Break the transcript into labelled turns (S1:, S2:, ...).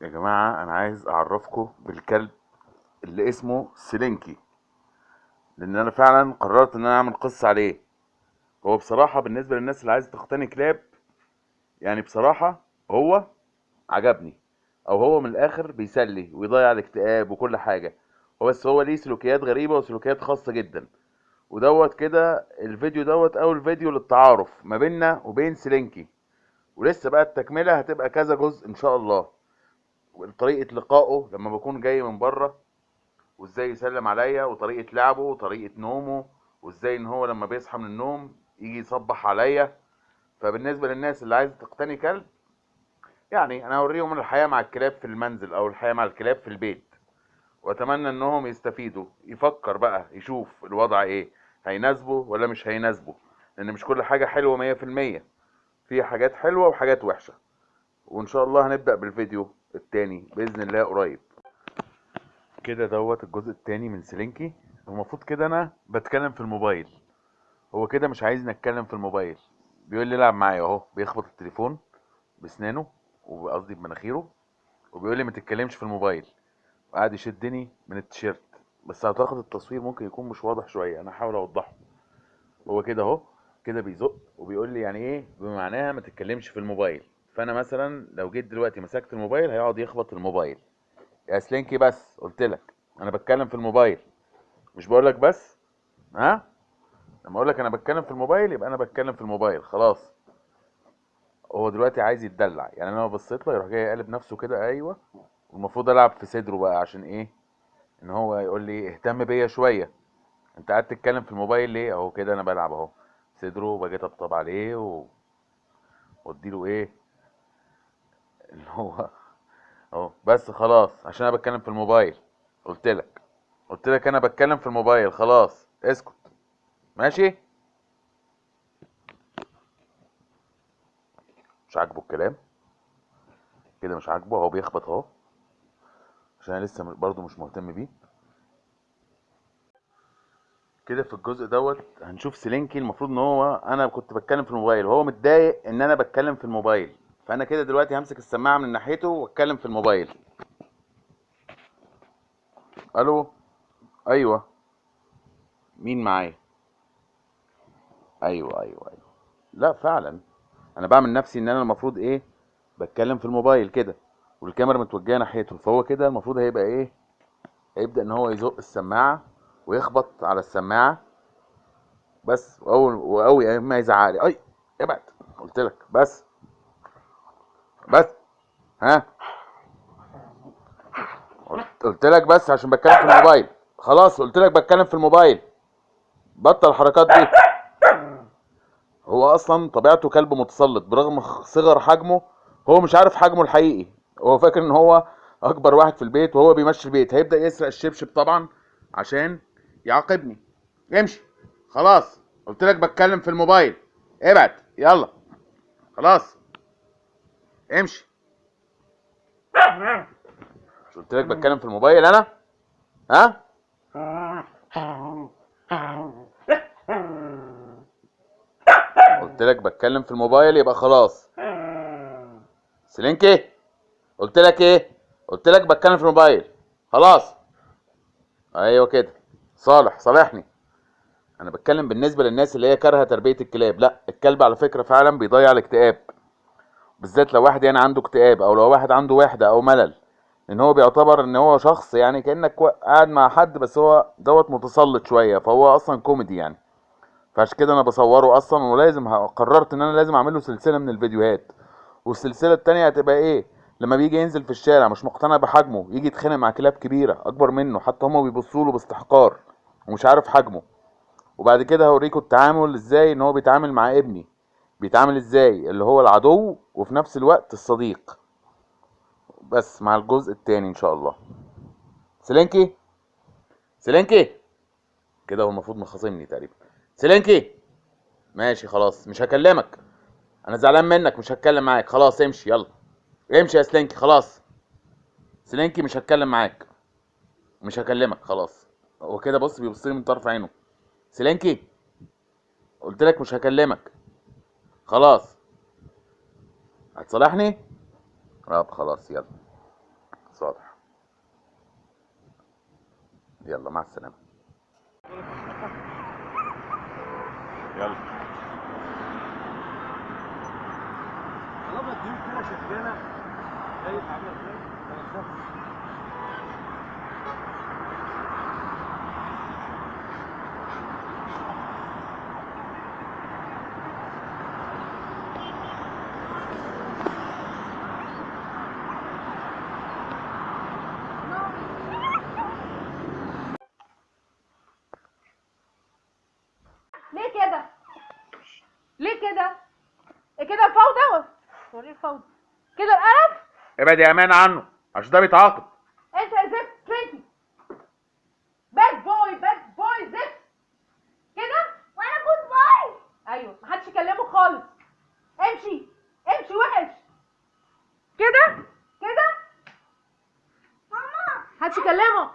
S1: يا جماعة أنا عايز أعرفكم بالكلب اللي اسمه سلينكي لأن أنا فعلا قررت إن أنا أعمل قصة عليه. هو بصراحة بالنسبة للناس اللي عايزة تقتني كلاب يعني بصراحة هو عجبني أو هو من الآخر بيسلي ويضيع الاكتئاب وكل حاجة. هو بس هو ليه سلوكيات غريبة وسلوكيات خاصة جدا. ودوت كده الفيديو دوت أول فيديو للتعارف ما بيننا وبين سلينكي ولسه بقى التكملة هتبقى كذا جزء إن شاء الله. طريقة لقائه لما بكون جاي من بره وإزاي يسلم عليا وطريقة لعبه وطريقة نومه وإزاي إن هو لما بيصحى من النوم يجي يصبح عليا. فبالنسبة للناس اللي عايزة تقتني كلب يعني أنا هوريهم الحياة مع الكلاب في المنزل أو الحياة مع الكلاب في البيت. وأتمنى إنهم يستفيدوا يفكر بقى يشوف الوضع إيه هيناسبه ولا مش هيناسبه. لأن مش كل حاجة حلوة مية في المية. في حاجات حلوة وحاجات وحشة. وإن شاء الله هنبدأ بالفيديو. التاني بإذن الله قريب. كده دوت الجزء التاني من سلينكي. المفروض كده أنا بتكلم في الموبايل. هو كده مش عايزني أتكلم في الموبايل. بيقول لي العب معايا أهو. بيخبط التليفون بسنانه وقصدي بمناخيره وبيقول لي ما تتكلمش في الموبايل. وقعد يشدني من التيشيرت. بس أعتقد التصوير ممكن يكون مش واضح شوية. أنا هحاول أوضحه. هو كده أهو. كده بيزق وبيقول لي يعني إيه؟ بمعناها ما تتكلمش في الموبايل. فأنا مثلا لو جيت دلوقتي مسكت الموبايل هيقعد يخبط الموبايل. يا سلينكي بس قلت لك. أنا بتكلم في الموبايل. مش بقول لك بس؟ ها؟ لما أقول لك أنا بتكلم في الموبايل يبقى أنا بتكلم في الموبايل. خلاص. هو دلوقتي عايز يتدلع. يعني أنا لو بصيت له يروح جاي يقلب نفسه كده أيوه. والمفروض ألعب في صدره بقى عشان إيه؟ إن هو يقول لي اهتم بيا شوية. أنت قاعد تتكلم في الموبايل ليه؟ أهو كده أنا بلعب أهو. صدره وباجي أطبطب عليه و... وأديله إيه؟ اللي هو أهو بس خلاص عشان أنا بتكلم في الموبايل. قلت لك. قلت لك أنا بتكلم في الموبايل خلاص. اسكت. ماشي؟ مش عاجبه الكلام؟ كده مش عاجبه؟ هو بيخبط أهو. عشان أنا لسه برضه مش مهتم بيه. كده في الجزء دوت هنشوف سلينكي المفروض إن هو أنا كنت بتكلم في الموبايل. وهو متضايق إن أنا بتكلم في الموبايل. فأنا كده دلوقتي همسك السماعة من ناحيته وأتكلم في الموبايل. ألو؟ أيوه. مين معايا؟ أيوه أيوه أيوه. لا فعلا. أنا بعمل نفسي إن أنا المفروض إيه؟ بتكلم في الموبايل كده والكاميرا متوجهة ناحيته. فهو كده المفروض هيبقى إيه؟ هيبدأ إن هو يزق السماعة ويخبط على السماعة. بس وأول واول ما يزعق لي. أي ابعد قلت لك. بس. بس. ها؟ قلت- لك بس عشان بتكلم في الموبايل. خلاص قلت لك بتكلم في الموبايل. بطل الحركات دي. هو أصلا طبيعته كلب متسلط. برغم صغر حجمه هو مش عارف حجمه الحقيقي. هو فاكر إن هو أكبر واحد في البيت وهو بيمشي البيت. هيبدأ يسرق الشبشب طبعا عشان يعاقبني. امشي. خلاص. قلت لك بتكلم في الموبايل. ابعد يلا. خلاص. امشي. مش قلت لك بتكلم في الموبايل أنا؟ ها؟ قلت لك بتكلم في الموبايل يبقى خلاص. سلينكي قلت لك إيه؟ قلت لك بتكلم في الموبايل. خلاص. أيوه كده. صالح صالحني. أنا بتكلم بالنسبة للناس اللي هي كارهة تربية الكلاب. لأ الكلب على فكرة فعلا بيضيع الاكتئاب. بالذات لو واحد يعني عنده اكتئاب أو لو واحد عنده وحدة أو ملل إن هو بيعتبر إن هو شخص يعني كأنك قاعد مع حد بس هو دوت متسلط شوية فهو أصلا كوميدي يعني. فعشان كده أنا بصوره أصلا ولازم قررت إن أنا لازم أعمل له سلسلة من الفيديوهات. والسلسلة التانية هتبقى إيه؟ لما بيجي ينزل في الشارع مش مقتنع بحجمه يجي يتخانق مع كلاب كبيرة أكبر منه حتى هما بيبصوا له باستحقار ومش عارف حجمه. وبعد كده هوريكم التعامل إزاي إن هو بيتعامل مع ابني. بيتعامل إزاي؟ اللي هو العدو وفي نفس الوقت الصديق. بس مع الجزء التاني إن شاء الله. سلينكي سلينكي كده هو المفروض مخاصمني تقريبا. سلينكي ماشي خلاص. مش هكلمك. أنا زعلان منك مش هتكلم معاك. خلاص امشي يلا. امشي يا سلينكي خلاص. سلينكي مش هتكلم معاك. مش هكلمك خلاص. هو كده بص بيبص لي من طرف عينه. سلينكي قلت لك مش هكلمك. خلاص. هتصالحني؟ طب خلاص يلا. صالح. يلا مع السلامة. يلا.
S2: طالما الديون شغاله عامله إزاي؟ ما تخافش.
S3: ليه كده؟ ليه كده؟ إيه كده الفوضى؟ وإيه الفوضى كده القرف؟
S1: ابعد يا أمان عنه عشان ده بيتعاقب
S3: أنت يا زفت سلينكي bad boy bad boy زفت كده؟ وأنا good boy أيوه محدش يكلمه خالص امشي امشي وحش كده؟ كده؟ ماما محدش يكلمه